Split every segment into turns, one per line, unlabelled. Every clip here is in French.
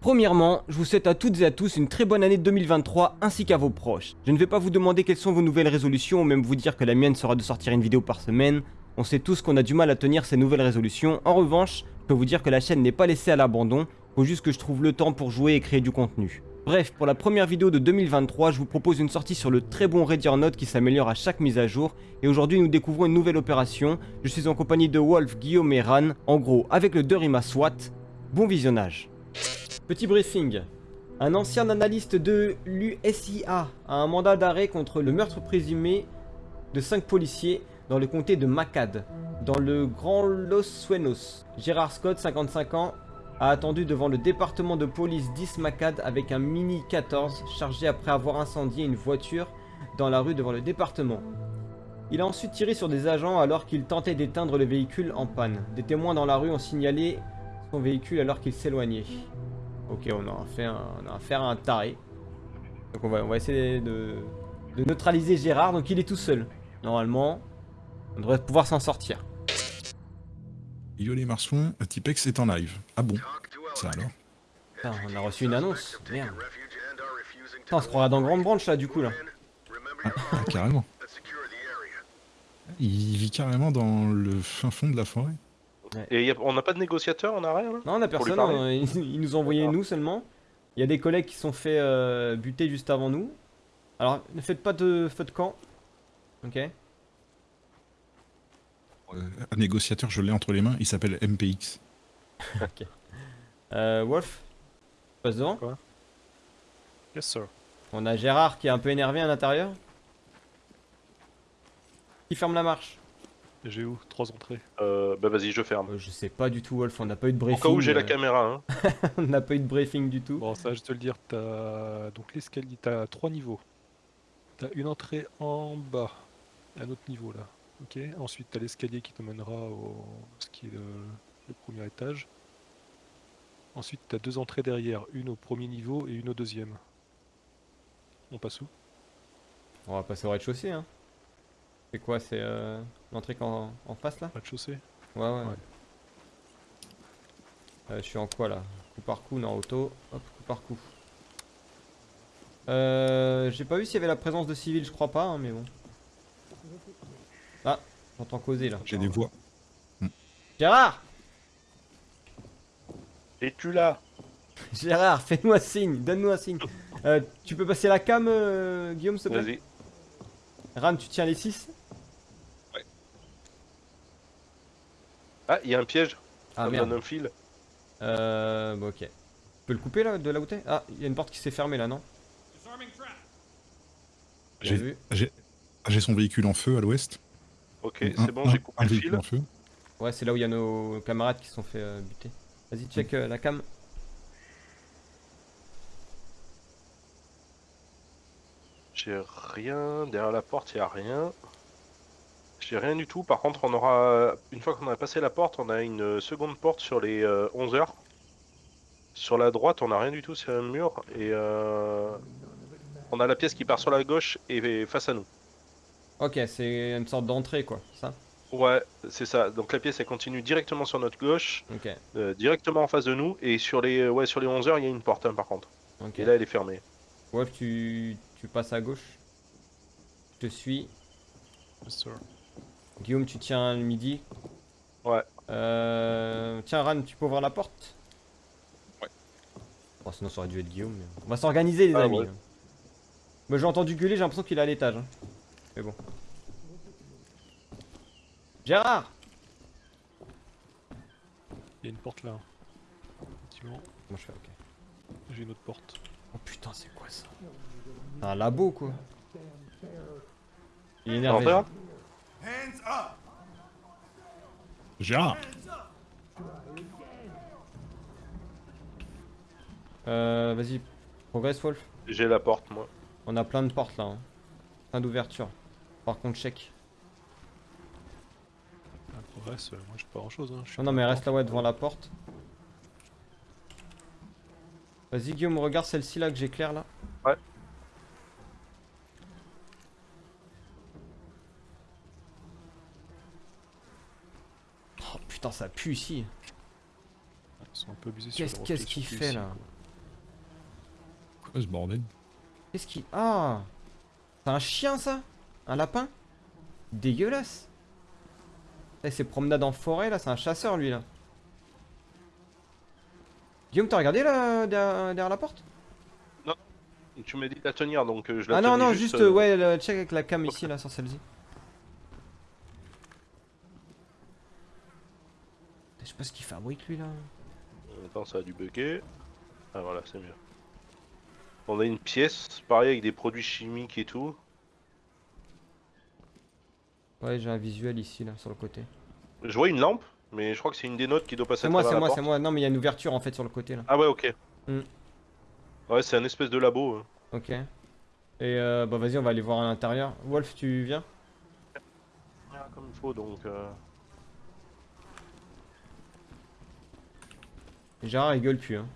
Premièrement, je vous souhaite à toutes et à tous une très bonne année 2023 ainsi qu'à vos proches. Je ne vais pas vous demander quelles sont vos nouvelles résolutions ou même vous dire que la mienne sera de sortir une vidéo par semaine. On sait tous qu'on a du mal à tenir ces nouvelles résolutions. En revanche, je peux vous dire que la chaîne n'est pas laissée à l'abandon. Faut juste que je trouve le temps pour jouer et créer du contenu. Bref, pour la première vidéo de 2023, je vous propose une sortie sur le très bon Ready or Not qui s'améliore à chaque mise à jour. Et aujourd'hui, nous découvrons une nouvelle opération. Je suis en compagnie de Wolf, Guillaume et Ran. En gros, avec le Durima SWAT. Bon visionnage. Petit briefing. Un ancien analyste de l'USIA a un mandat d'arrêt contre le meurtre présumé de 5 policiers dans le comté de Macad, dans le Grand Los Suenos. Gérard Scott, 55 ans, a attendu devant le département de police 10 Macad avec un Mini 14 chargé après avoir incendié une voiture dans la rue devant le département. Il a ensuite tiré sur des agents alors qu'il tentait d'éteindre le véhicule en panne. Des témoins dans la rue ont signalé son véhicule alors qu'il s'éloignait. Ok, on a, fait un, on a affaire à un taré. Donc on va, on va essayer de, de neutraliser Gérard. Donc il est tout seul. Normalement, on devrait pouvoir s'en sortir.
Yo les marsons, Tipex est en live. Ah bon? Ça alors?
On a reçu une annonce. Merde. Putain, on se croira dans Grande Branche là du coup là.
ah, ah, carrément. Il vit carrément dans le fin fond de la forêt.
Et y a- on n'a pas de négociateur, on a rien là
Non, on a
Pour lui
personne. hein, Ils, ils nous ont envoyé nous seulement. Il y a des collègues qui sont fait euh, buter juste avant nous. Alors, ne faites pas de feu de camp. Ok.
Euh, un négociateur, je l'ai entre les mains, il s'appelle MPX.
Euh, Wolf, passe devant.
Yes sir.
On a Gérard qui est un peu énervé à l'intérieur. Qui ferme la marche
J'ai où Trois entrées.
Euh, bah vas-y, je ferme.
Euh, Je sais pas du tout, Wolf. On n'a pas eu de
Au
briefing.
cas où j'ai la
euh,
caméra, hein.
on n'a pas eu de briefing du tout.
Bon, ça, je te le dire, t'as donc l'escalier, t'as trois niveaux. T'as une entrée en bas, à un autre niveau là. Ok. Ensuite, t'as l'escalier qui te mènera au ce qui est le, le premier étage. Ensuite, t'as deux entrées derrière, une au premier niveau et une au deuxième. On passe où?
On va passer au rez-de-chaussée. Hein. C'est quoi C'est euh, l'entrée qu'en- en face là
Rez-de-chaussée
Ouais, ouais.
Ouais.
Euh, je suis en quoi là? Coup par coup, non, auto. Hop, coup par coup. Euh, J'ai pas vu s'il y avait la présence de civils, je crois pas, hein, mais bon. Ah, j'entends causer là.
J'ai des voix.
Gérard
Es-tu là?
Gérard, fais-nous un signe, donne-nous un signe. Euh, tu peux passer la cam, euh, Guillaume, s'il te plaît?
Vas-y.
Ram, tu tiens les 6
Ah, il y a un piège.
Ah merde.
donne un fil.
Euh, bah, ok. Tu peux le couper là, de là où t'es? Ah, il y a une porte qui s'est fermée là, non?
J'ai
vu.
j'ai- son véhicule en feu à l'ouest.
Ok, c'est bon, j'ai coupé
un
le
véhicule
fil.
en feu.
Ouais, c'est là où il y a nos camarades qui se sont fait euh, buter. Vas-y, check euh, la cam.
J'ai rien. Derrière la porte, il y a rien. J'ai rien du tout. Par contre, on aura. Une fois qu'on a passé la porte, on a une seconde porte sur les 11 heures. Sur la droite, on a rien du tout sur un mur. Et euh, on a la pièce qui part sur la gauche et face à nous.
Ok, c'est une sorte d'entrée quoi, ça?
Ouais, c'est ça. Donc la pièce elle continue directement sur notre gauche,
Ok,
euh, directement en face de nous. Et sur les ouais sur les 11 heures, il y a une porte hein, par contre.
ok.
Et là, elle est fermée.
Wolf, tu, tu passes à gauche? Je te suis.
Yes, sir.
Guillaume, tu tiens le midi.
Ouais.
Euh... Tiens, Ran, tu peux ouvrir la porte
Ouais.
Bon, sinon, ça aurait dû être Guillaume. mais On va s'organiser, les
Ah,
amis.
ouais.
Moi, j'ai entendu gueuler, j'ai l'impression qu'il est à l'étage. hein. Mais bon. Gérard
Il y a une porte là. Effectivement,
Moi, je fais? Ok.
j'ai une autre porte.
Oh putain, c'est quoi ça? C'est un labo, quoi. Il est énervé.
L'entrée, là
Gérard
Euh, vas-y, progresse, Wolf.
J'ai la porte, moi.
On a plein de portes là. hein. Plein d'ouvertures. Par contre, check.
Ah, progresse, euh, moi j'ai pas grand chose. Hein. je
Non, non,
pas
mais reste là, ouais, devant la porte. Vas-y, Guillaume, regarde celle-ci là que j'éclaire là.
Ouais.
Ça pue ici.
Ils sont un peu abusés sur
Qu'est-ce qu'il fait là
quoi ce bordel
Qu'est-ce qui... Ah C'est un chien ça? Un lapin? Dégueulasse. Eh, c'est promenade en forêt là, c'est un chasseur lui là. Guillaume, t'as regardé là derrière, derrière la porte?
Tu m'as dit de la tenir, donc euh, je la
Ah non, non, juste,
euh,
euh, ouais, le check avec la cam ici là sur celle-ci. Je sais pas ce qu'il fabrique lui là.
Attends, ça a dû bugger. Ah voilà, c'est mieux. On a une pièce, pareil avec des produits chimiques et tout.
Ouais, j'ai un visuel ici là sur le côté.
Je vois une lampe, mais je crois que c'est une des notes qui doit passer
C'est
à
moi, c'est moi, c'est moi. Non, mais il y a une ouverture en fait sur le côté là.
Ah ouais, ok.
Hmm.
Ouais, c'est un espèce de labo. hein.
Ok. Et euh, bah vas-y, on va aller voir à l'intérieur. Wolf, tu viens?
Ah, comme il faut, donc... euh,
Gérard il gueule plus. Hein.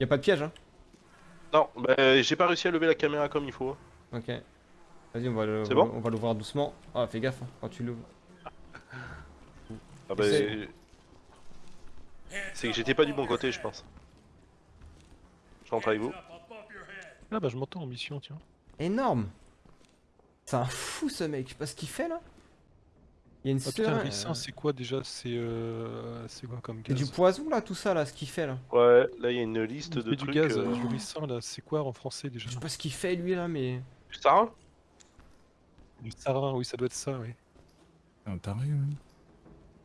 Y a pas de piège hein
Non, bah, j'ai pas réussi à lever la caméra comme il faut.
Ok. Vas-y, on va le-
C'est bon
on va l'ouvrir doucement. Ah, fais gaffe hein, quand tu l'ouvres.
Ah bah...
C'est-
C'est que j'étais pas du bon côté, je pense. Je rentre avec vous.
Ah bah je m'entends en mission, tiens.
Énorme C'est un fou ce mec, je sais pas ce qu'il fait là. Il y a une
Ah putain, ricin,
euh,
c'est quoi déjà C'est euh... c'est quoi comme
c'est
gaz
du poison là, tout ça là, ce qu'il fait là.
Ouais, là il y a une liste
Il
de
fait du
trucs...
gaz,
euh,
du ricin là, c'est quoi en français déjà
Je sais pas ce qu'il fait lui là, mais.
Du sarin
Du sarin, oui ça doit être ça, oui.
C'est un taré,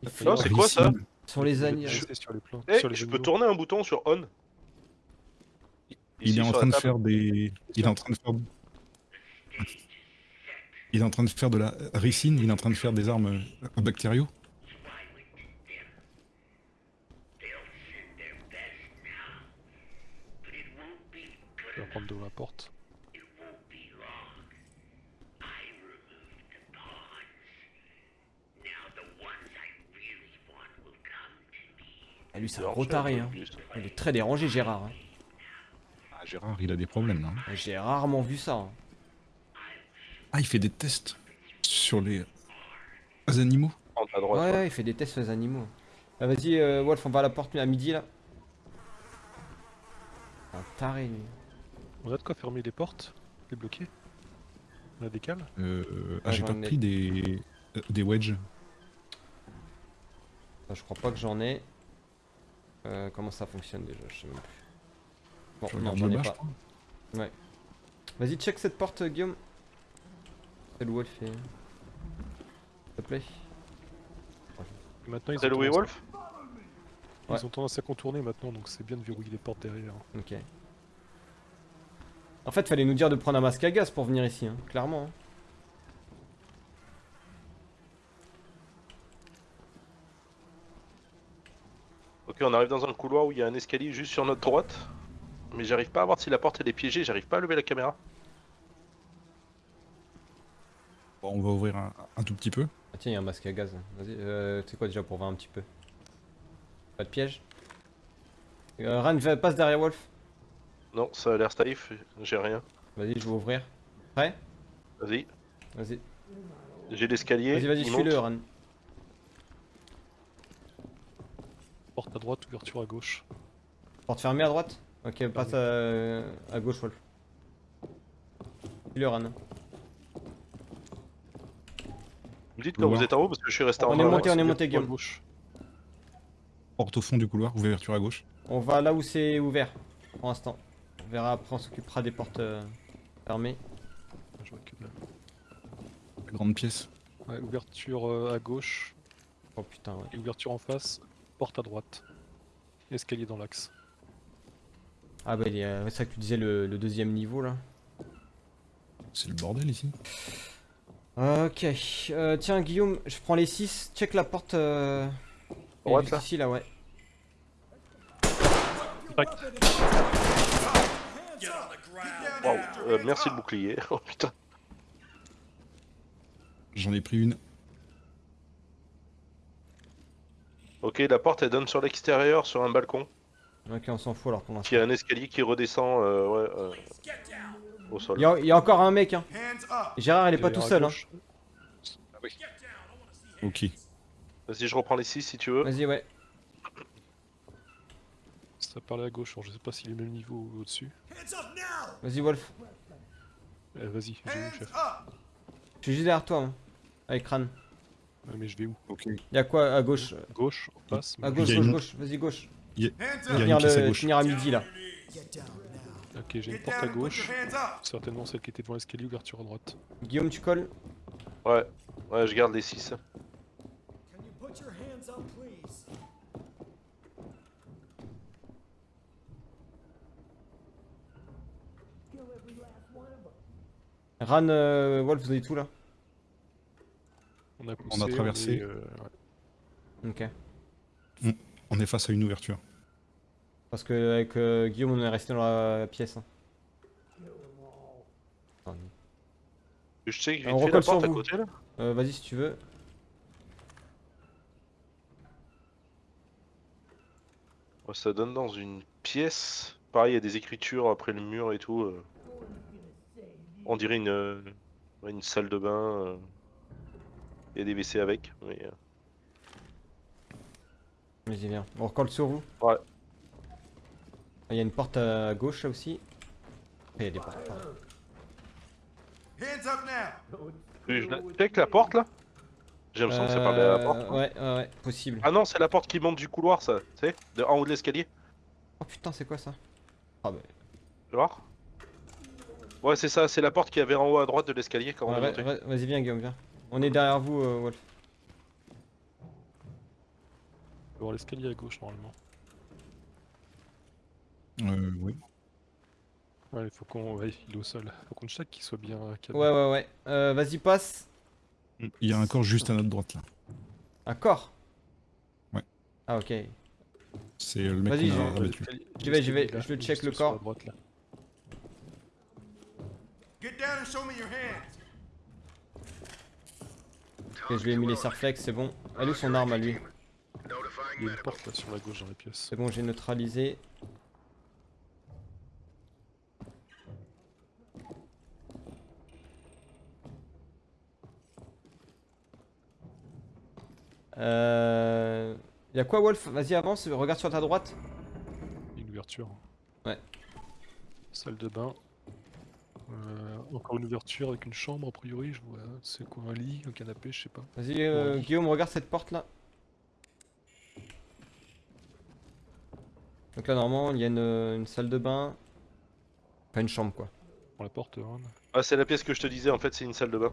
fait
Non, c'est quoi, ça.
Sur les
Je sur les plans.
Eh,
sur les
je peux tourner un bouton sur on
Il
Ici,
est en train de faire des. Il est en train de faire. Il est en train de faire de la ricine, il est en train de faire des armes euh, bactériaux.
Je vais prendre de la porte.
Ah, lui, c'est un
je-
hein. Il est très dérangé, Gérard. hein.
Ah, Gérard, il a des problèmes là. hein.
J'ai rarement vu ça. hein.
Ah, il fait des tests sur les les animaux.
Rentre à droite.
Ouais,
ouais.
ouais, il fait des tests sur les animaux. Ah, Vas-y, euh, Wolf, on va à la porte à midi là. Un taré, lui.
On a de quoi fermer les portes Les bloquer On a des cales
Euh, ah,
Ouais,
j'ai pas
ai.
pris des euh, des wedges.
Ah, je crois pas que j'en ai. Euh, comment ça fonctionne déjà? Je sais même plus. Bon,
Je
non, j'en ai
bas, je
pas.
crois.
Vas-y, check cette porte, euh, Guillaume. C'est le Wolf et. S'il te plaît.
Et Maintenant ils.
Wolf
ils
Ouais.
ont tendance à contourner maintenant, donc c'est bien de verrouiller les portes derrière.
Ok. En fait, fallait nous dire de prendre un masque à gaz pour venir ici, hein, clairement. hein.
Ok, on arrive dans un couloir où il y a un escalier juste sur notre droite. Mais j'arrive pas à voir si la porte elle est piégée, j'arrive pas à lever la caméra.
Bon, on va ouvrir un, un tout petit peu.
Ah tiens, il y a un masque à gaz. Vas-y, euh, c'est quoi déjà pour voir un petit peu Pas de piège euh, Ran, va- passe derrière Wolf.
Non, ça a l'air safe, j'ai rien.
Vas-y, je vais ouvrir. Prêt?
Vas-y,
Vas-y.
j'ai l'escalier.
Vas-y, vas-y, suis-le. Ran.
Porte à droite, ouverture à gauche.
Porte fermée à droite? Ok, passe à, à gauche, Wolf. Suis-le, Ran.
Vous me dites quand
Couloir.
vous êtes en haut parce que je suis resté en
On est monté, on est monté, Guillaume.
gauche.
Porte au fond du couloir, ouverture à gauche.
On va là où c'est ouvert, pour l'instant. On verra après, on s'occupera des portes euh, fermées.
Je vois que dalle.
La grande pièce.
Ouais, ouverture euh, à gauche
Oh putain, ouais.
et ouverture en face, porte à droite. Escalier dans l'axe.
Ah bah, il y a- c'est ça que tu disais, le, le deuxième niveau, là.
C'est le bordel ici.
Ok. Euh, tiens, Guillaume, je prends les 6. Check la porte. Euh...
Droite, là
Ici, là, ouais.
Direct.
Euh, merci le bouclier. Oh putain.
J'en ai pris une.
Ok, la porte elle donne sur l'extérieur, sur un balcon.
Ok, on s'en fout alors pour l'instant.
Qui a un escalier qui redescend euh, ouais, euh, au sol.
Il y, a- il y a encore un mec, hein. Gérard, il est pas tout seul, hein.
gauche.
Ok.
Vas-y, je reprends les 6 si tu veux.
Vas-y, ouais.
Ça parlait à gauche, alors je sais pas s'il est au même niveau ou au-dessus.
Vas-y, Wolf.
Euh, Vas-y, je vais où, chef
Je suis juste derrière toi, hein, avec Ran.
Ouais, Mais je vais où?
Ok.
Y'a quoi à gauche?
Gauche, on passe.
À gauche, gauche,
une-
gauche, vas-y, gauche.
Il y a,
Je
il y
vais
a
finir,
une pièce à
le,
gauche.
finir à midi là.
Ok, j'ai une porte à gauche. Certainement celle qui était devant l'escalier, ouverture à droite.
Guillaume, tu colles?
Ouais, ouais, je garde les 6.
Ran, euh, Wolf, vous avez tout là?
On a poussé,
traversé.
est, euh, ouais.
Ok.
On est face à une ouverture.
Parce que avec euh, Guillaume, on est resté dans la pièce. hein.
Je sais que
On
vite fait la porte à côté là.
Euh, vas-y si tu veux.
Ça donne dans une pièce. Pareil, il y a des écritures après le mur et tout. euh. On dirait une, euh, une salle de bain. Il y a des WC avec. Mais,
Vas-y, viens. On recolle sur vous.
Ouais.
Il y a une porte à gauche là aussi. Il y a des portes.
Check la porte là J'ai l'impression que ça parlait à la porte.
Euh, Ouais, ouais, ouais, possible.
Ah non, c'est la porte qui monte du couloir, ça. Tu sais de, En haut de l'escalier.
Oh putain, c'est quoi ça? Ah bah.
Tu vois Ouais, c'est ça, c'est la porte qu'il y avait en haut à droite de l'escalier quand on
ouais,
est monté.
Vas-y, viens, Guillaume, viens. On est derrière vous, euh, Wolf.
Avoir l'escalier à gauche normalement.
Euh, oui.
Ouais, il faut qu'on. Ouais, il est au sol. Faut qu'on check qu'il soit bien cadré.
Ouais, ouais, ouais. Euh, vas-y, passe.
Il y a un corps juste à notre droite là.
Un corps?
Ouais.
Ah, ok.
C'est le mec
Vas-y,
qu'on a.
L'escalier-
J'y vais, j'y vais, je le check le corps.
droite, là.
Get down and show me your hands.
Ok, je lui ai mis les serflex, c'est bon. Elle est où son arme à lui?
Il y a une porte là sur la gauche dans la pièce.
C'est bon, j'ai neutralisé. Euh... Y'a quoi Wolf? Vas-y avance, regarde sur ta droite.
Une ouverture.
Ouais.
Salle de bain. Euh, encore une ouverture avec une chambre a priori, je vois. C'est quoi un lit, un canapé, je sais pas.
Vas-y euh,
Ouais.
Guillaume, regarde cette porte là. Donc là normalement il y a une, une salle de bain. Pas une chambre quoi.
Pour la porte, Ron.
Ah, c'est la pièce que je te disais, en fait, c'est une salle de bain.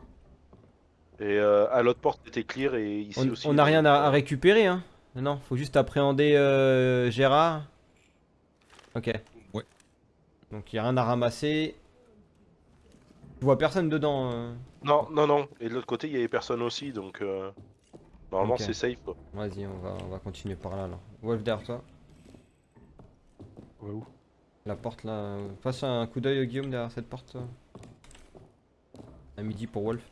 Et euh, à l'autre porte, c'était clear et ici
On
aussi.
on n'a rien à, à récupérer hein. Non, faut juste appréhender euh, Gérard. Ok.
Ouais.
Donc il y a rien à ramasser. Je vois personne dedans. euh.
Non, non, non. Et de l'autre côté, il y avait personne aussi, donc. euh, Normalement, c'est safe.
Vas-y, on va, on va continuer par là alors. Wolf derrière toi.
Va où?
La porte là. euh, Passe un coup d'œil Guillaume derrière cette porte. euh. À midi pour Wolf.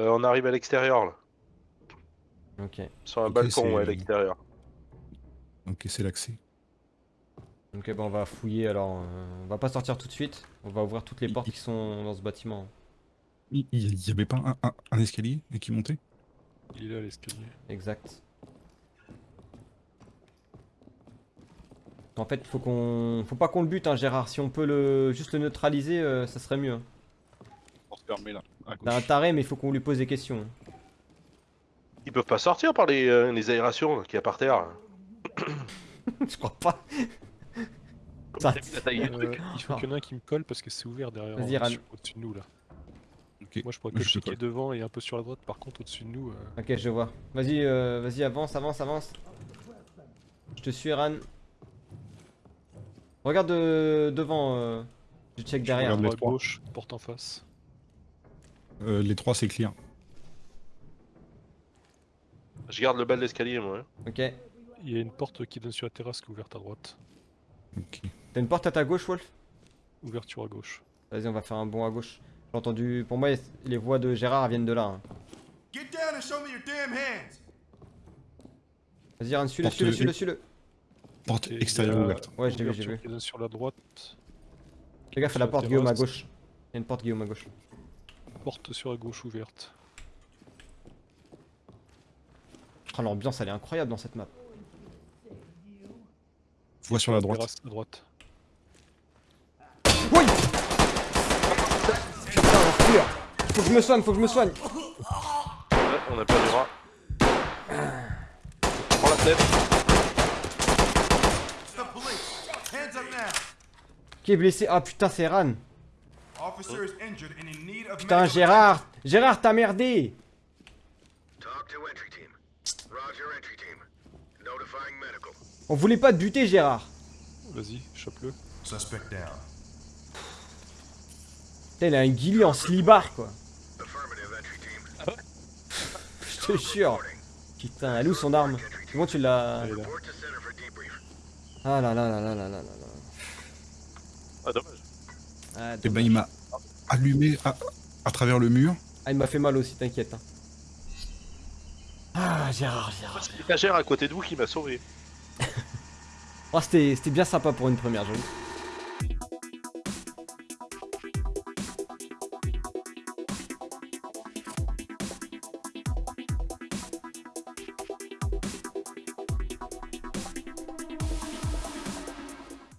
Euh, on arrive à l'extérieur là.
Ok.
Sur un
Ok,
balcon,
c'est-
ouais, à l'extérieur.
Ok, c'est l'accès.
Ok, bah on va fouiller alors. euh, on va pas sortir tout de suite. On va ouvrir toutes les
Il-
portes
il-
qui sont dans ce bâtiment.
Il il y avait pas un, un- un escalier et qui montait?
Il est là l'escalier.
Exact. En fait, faut qu'on, faut pas qu'on le bute, hein, Gérard. Si on peut le juste le neutraliser, euh, ça serait mieux. hein.
Porte fermée là. À
T'as un taré, mais il faut qu'on lui pose des questions.
Ils peuvent pas sortir par les, euh, les aérations qu'il y a par terre.
Je crois pas. Ça-
Euh, il faut qu'il y en ait un qui me colle parce que c'est ouvert derrière. Au-dessus de nous là. Moi je pourrais
je
que checker
colle.
devant et un peu sur la droite. Par contre, au-dessus de nous. euh,
Ok, je vois. Vas-y, euh, vas-y, avance, avance, avance. Je te suis, Ran. Regarde euh, devant. euh, Je check derrière.
regarde les
à gauche, porte en face.
Euh, les trois, c'est clear.
Je garde le bas de l'escalier, moi. hein.
Ok.
Il y a une porte qui donne sur la terrasse qui est ouverte à droite.
Ok.
T'as une porte à ta gauche, Wolf?
Ouverture à gauche.
Vas-y, on va faire un bond à gauche. J'ai entendu. Pour moi, les voix de Gérard viennent de là. hein.
Get down and show me your damn hands.
Vas-y, Ran, suis-le, suis-le, suis-le, suis-le.
Porte extérieure ouverte.
Ouais, je l'ai vu, j'ai vu.
qui donne sur la droite.
Fais gaffe à la porte, Guillaume, à gauche. Il y a une porte, Guillaume, à gauche.
Porte sur la gauche ouverte.
Oh, l'ambiance elle est incroyable dans cette map.
Voix sur la droite.
À droite.
Oui Putain, l'enflure Faut que je me soigne, faut que je me soigne
Ouais, on a perdu rat. Prends la tête.
Qui est blessé? Ah putain, c'est Ran. Putain, Gérard Gérard, t'as merdé
Talk to entry team. Roger, entry team. Notifying medical.
On voulait pas te buter, Gérard
Vas-y, chope-le.
Suspect down.
Putain, il a un guilly en slibar, quoi.
Team.
Je te jure Putain, elle est où son arme Comment tu l'as... Ah là là là là là là là là.
Ah, dommage.
Ah,
Et ben
dommage.
il m'a allumé à, à travers le mur.
Ah, il m'a fait mal aussi, t'inquiète. hein. Ah, Gérard, Gérard.
C'est l'étagère à côté de vous qui m'a sauvé.
Oh, c'était c'était bien sympa pour une première, j'avoue.